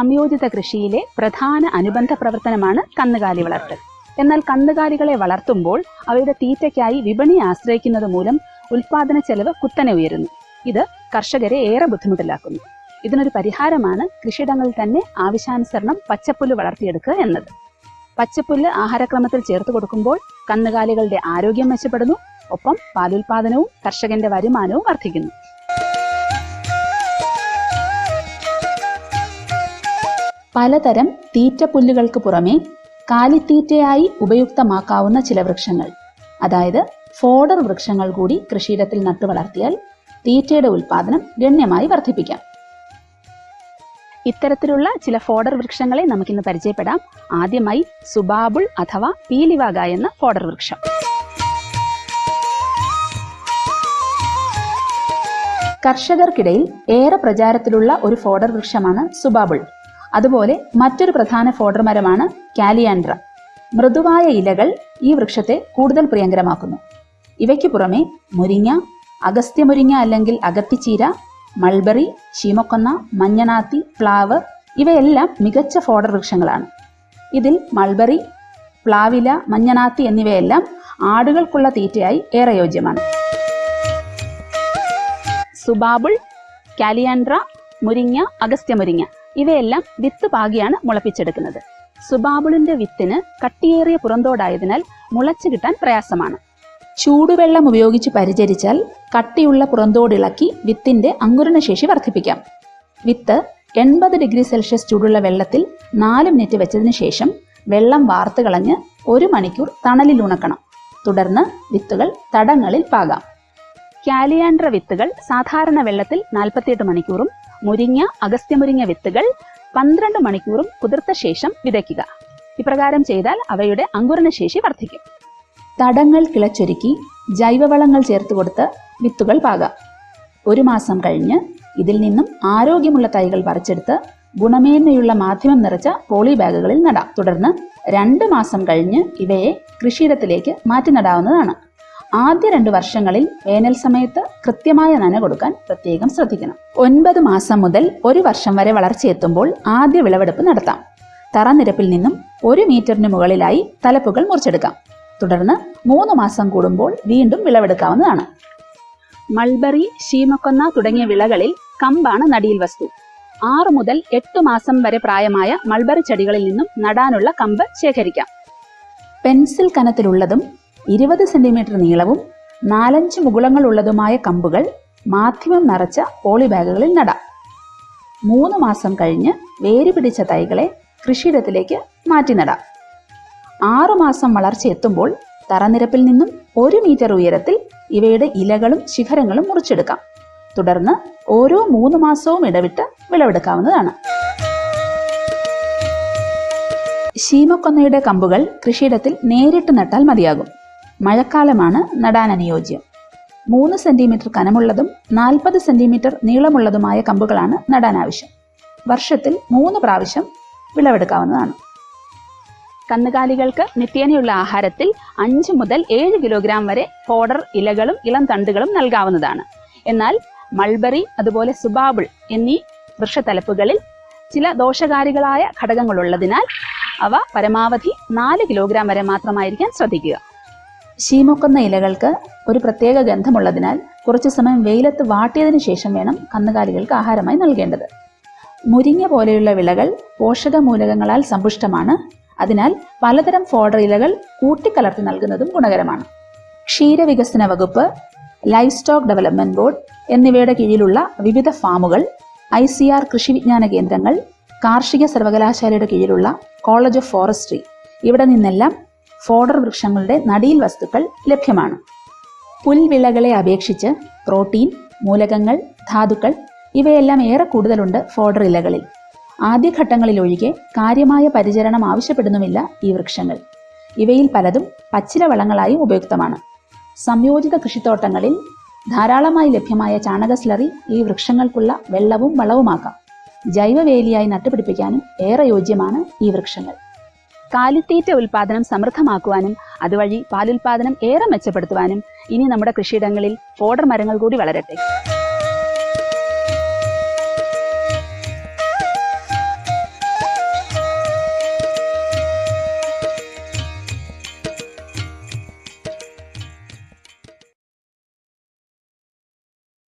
സംയോജിത കൃഷിയിലെ പ്രധാന അനുബന്ധ പ്രവർത്തനമാണ് കന്നുകാലി വളർത്തൽ. എന്നാൽ കന്നുകാലികളെ വളർത്തുമ്പോൾ അവയുടെ തീറ്റയ്ക്കായി വിപണി ആശ്രയിക്കുന്നത് മൂലം ഉൽപാദന ചെലവ് കുത്തനെ ഉയരുന്നു. ഇത് കർഷകരെ ഏറെ ബുദ്ധിമുട്ടിലാക്കുന്നു. ഇതിനൊരു പരിഹാരമാണ് കൃഷിയിടങ്ങളിൽ തന്നെ ആവശ്യാനുസരണം പച്ചപ്പുല്ല് വളർത്തിയെടുക്കുക എന്നത്. പച്ചപ്പുല്ല് ആഹാരക്രമത്തിൽ ചേർത്ത് കൊടുക്കുമ്പോൾ കന്നുകാലികളുടെ ആരോഗ്യം മെച്ചപ്പെടുന്നു. ഒപ്പം പാലുൽപാദനവും കർഷകന്റെ വരുമാനവും വർദ്ധിക്കുന്നു. പലതരം തീറ്റപ്പുല്ലുകൾക്ക് പുറമെ കാലിത്തീറ്റയായി ഉപയുക്തമാക്കാവുന്ന ചില വൃക്ഷങ്ങൾ. അതായത് ഫോഡർ വൃക്ഷങ്ങൾ കൂടി കൃഷിയിടത്തിൽ നട്ടു വളർത്തിയാൽ തീറ്റയുടെ ഉൽപാദനം ഗണ്യമായി വർദ്ധിപ്പിക്കാം. ഇത്തരത്തിലുള്ള ചില ഫോഡർ വൃക്ഷങ്ങളെ നമുക്കിന്ന് പരിചയപ്പെടാം. ആദ്യമായി സുബാബുൾ അഥവാ പീലിവാഗ എന്ന ഫോഡർ വൃക്ഷം. കർഷകർക്കിടയിൽ ഏറെ പ്രചാരത്തിലുള്ള ഒരു ഫോഡർ വൃക്ഷമാണ് സുബാബിൾ. അതുപോലെ മറ്റൊരു പ്രധാന ഫോഡർ മരമാണ് കാലിയാൻഡ്ര. മൃദുവായ ഇലകൾ ഈ വൃക്ഷത്തെ കൂടുതൽ പ്രിയങ്കരമാക്കുന്നു. ഇവയ്ക്ക് പുറമെ മുരിങ്ങ അഗസ്ത്യമുരിങ്ങ അല്ലെങ്കിൽ അകത്തിച്ചീര മൾബറി ശീമക്കൊന്ന മഞ്ഞനാത്തി പ്ലാവ് ഇവയെല്ലാം മികച്ച ഫോഡർ വൃക്ഷങ്ങളാണ്. ഇതിൽ മൾബറി പ്ലാവില മഞ്ഞനാത്തി എന്നിവയെല്ലാം ആടുകൾക്കുള്ള തീറ്റയായി ഏറെ യോജ്യമാണ്. സുബാബിൾ കാലിയാൻഡ്ര മുരിങ്ങ അഗസ്ത്യമുരിങ്ങ ഇവയെല്ലാം വിത്ത് പാകിയാണ് മുളപ്പിച്ചെടുക്കുന്നത്. സുബാബിളിന്റെ വിത്തിന് കട്ടിയേറിയ പുറന്തോടായതിനാൽ മുളച്ചു കിട്ടാൻ പ്രയാസമാണ്. ചൂടുവെള്ളം ഉപയോഗിച്ച് പരിചരിച്ചാൽ കട്ടിയുള്ള പുറന്തോടിളക്കി വിത്തിന്റെ അങ്കുരണശേഷി വർദ്ധിപ്പിക്കാം. വിത്ത് എൺപത് ഡിഗ്രി സെൽഷ്യസ് ചൂടുള്ള വെള്ളത്തിൽ നാല് മിനിറ്റ് വെച്ചതിന് ശേഷം വെള്ളം വാർത്തു കളഞ്ഞ് ഒരു മണിക്കൂർ തണലിൽ ഉണക്കണം. തുടർന്ന് വിത്തുകൾ തടങ്ങളിൽ പാകാം. കാലിയാൻഡ്ര വിത്തുകൾ സാധാരണ വെള്ളത്തിൽ നാൽപ്പത്തിയെട്ട് മണിക്കൂറും മുരിങ്ങ അഗസ്ത്യമുരിങ്ങ വിത്തുകൾ പന്ത്രണ്ട് മണിക്കൂറും കുതിർത്ത ശേഷം വിതയ്ക്കുക. ഇപ്രകാരം ചെയ്താൽ അവയുടെ അങ്കുരണശേഷി വർദ്ധിക്കും. തടങ്ങൾ കിളച്ചൊരുക്കി ജൈവവളങ്ങൾ ചേർത്ത് കൊടുത്ത് വിത്തുകൾ പാകാം. ഒരു മാസം കഴിഞ്ഞ് ഇതിൽ നിന്നും ആരോഗ്യമുള്ള തൈകൾ പറിച്ചെടുത്ത് ഗുണമേന്മയുള്ള മാധ്യമം നിറച്ച പോളി ബാഗുകളിൽ നടാം. തുടർന്ന് രണ്ട് മാസം കഴിഞ്ഞ് ഇവയെ കൃഷിയിടത്തിലേക്ക് മാറ്റി നടാവുന്നതാണ്. ആദ്യ രണ്ട് വർഷങ്ങളിൽ വേനൽ സമയത്ത് കൃത്യമായ നന കൊടുക്കാൻ പ്രത്യേകം ശ്രദ്ധിക്കണം. ഒൻപത് മാസം മുതൽ ഒരു വർഷം വരെ വളർച്ചയെത്തുമ്പോൾ ആദ്യ വിളവെടുപ്പ് നടത്താം. തറനിരപ്പിൽ നിന്നും ഒരു മീറ്ററിന് മുകളിലായി തലപ്പുകൾ മുറിച്ചെടുക്കാം. തുടർന്ന് മൂന്ന് മാസം കൂടുമ്പോൾ വീണ്ടും വിളവെടുക്കാവുന്നതാണ്. മൾബറി ശീമക്കൊന്ന തുടങ്ങിയ വിളകളിൽ കമ്പാണ് നടിയിൽ വസ്തു. ആറ് മുതൽ എട്ട് മാസം വരെ പ്രായമായ മൾബറി ചെടികളിൽ നിന്നും നടാനുള്ള കമ്പ് ശേഖരിക്കാം. പെൻസിൽ കനത്തിലുള്ളതും ഇരുപത് സെന്റിമീറ്റർ നീളവും നാലഞ്ച് മുകുളങ്ങളുള്ളതുമായ കമ്പുകൾ മാധ്യമം നിറച്ച പോളി ബാഗുകളിൽ നടാം. മൂന്ന് മാസം കഴിഞ്ഞ് വേര് പിടിച്ച തൈകളെ കൃഷിയിടത്തിലേക്ക് മാറ്റി നടാം. ആറുമാസം വളർച്ച എത്തുമ്പോൾ തറനിരപ്പിൽ നിന്നും ഒരു മീറ്റർ ഉയരത്തിൽ ഇവയുടെ ഇലകളും ശിഖരങ്ങളും മുറിച്ചെടുക്കാം. തുടർന്ന് ഓരോ മൂന്ന് മാസവും ഇടവിട്ട് വിളവെടുക്കാവുന്നതാണ്. ശീമക്കൊന്നയുടെ കമ്പുകൾ കൃഷിയിടത്തിൽ നേരിട്ട് നട്ടാൽ മതിയാകും. മഴക്കാലമാണ് നടാൻ അനുയോജ്യം മൂന്ന് സെന്റിമീറ്റർ കനമുള്ളതും നാൽപ്പത് സെന്റിമീറ്റർ നീളമുള്ളതുമായ കമ്പുകളാണ് നടാൻ ആവശ്യം വർഷത്തിൽ മൂന്ന് പ്രാവശ്യം വിളവെടുക്കാവുന്നതാണ്. കന്നുകാലികൾക്ക് നിത്യേനയുള്ള ആഹാരത്തിൽ അഞ്ച് മുതൽ ഏഴ് കിലോഗ്രാം വരെ ഫോഡർ ഇലകളും ഇളം തണ്ടുകളും നൽകാവുന്നതാണ്. എന്നാൽ മൾബറി അതുപോലെ സുബാബിൾ എന്നീ വൃക്ഷത്തലപ്പുകളിൽ ചില ദോഷകാരികളായ ഘടകങ്ങളുള്ളതിനാൽ അവ പരമാവധി നാല് കിലോഗ്രാം വരെ മാത്രമായിരിക്കാൻ ശ്രദ്ധിക്കുക. ശീമൊക്കുന്ന ഇലകൾക്ക് ഒരു പ്രത്യേക ഗന്ധമുള്ളതിനാൽ കുറച്ചു സമയം വെയിലത്ത് വാട്ടിയതിനു ശേഷം വേണം കന്നുകാലികൾക്ക് ആഹാരമായി നൽകേണ്ടത്. മുരിങ്ങ പോലെയുള്ള വിളകൾ പോഷകമൂലകങ്ങളാൽ സമ്പുഷ്ടമാണ്. അതിനാൽ പലതരം ഫോഡർ ഇലകൾ കൂട്ടിക്കലർത്തി നൽകുന്നതും ഗുണകരമാണ്. ക്ഷീരവികസന വകുപ്പ് ലൈഫ് സ്റ്റോക്ക് ഡെവലപ്മെന്റ് ബോർഡ് എന്നിവയുടെ കീഴിലുള്ള വിവിധ ഫാമുകൾ ഐ സി ആർ കൃഷി വിജ്ഞാന കേന്ദ്രങ്ങൾ കാർഷിക സർവകലാശാലയുടെ കീഴിലുള്ള കോളേജ് ഓഫ് ഫോറസ്ട്രി. ഇവിടെ നിന്നെല്ലാം ഫോഡർ വൃക്ഷങ്ങളുടെ നടീൽ വസ്തുക്കൾ ലഭ്യമാണ്. പുൽവിളകളെ അപേക്ഷിച്ച് പ്രോട്ടീൻ മൂലകങ്ങൾ ധാതുക്കൾ ഇവയെല്ലാം ഏറെ കൂടുതലുണ്ട് ഫോഡർ ഇലകളിൽ. ആദ്യഘട്ടങ്ങളിലൊഴികെ കാര്യമായ പരിചരണം ആവശ്യപ്പെടുന്നുമില്ല ഈ വൃക്ഷങ്ങൾ. ഇവയിൽ പലതും പച്ചില വളങ്ങളായും ഉപയുക്തമാണ്. സംയോജിത കൃഷിത്തോട്ടങ്ങളിൽ ധാരാളമായി ലഭ്യമായ ചാണക സ്ലറി ഈ വൃക്ഷങ്ങൾക്കുള്ള വെള്ളവും വളവുമാക്കാം. ജൈവവേലിയായി നട്ടുപിടിപ്പിക്കാനും ഏറെ യോജ്യമാണ് ഈ വൃക്ഷങ്ങൾ. കാലിത്തീറ്റ ഉൽപാദനം സമൃദ്ധമാക്കുവാനും അതുവഴി പാലുൽപാദനം ഏറെ മെച്ചപ്പെടുത്തുവാനും ഇനി നമ്മുടെ കൃഷിയിടങ്ങളിൽ ഓർഡർ മരങ്ങൾ കൂടി വളരട്ടെ.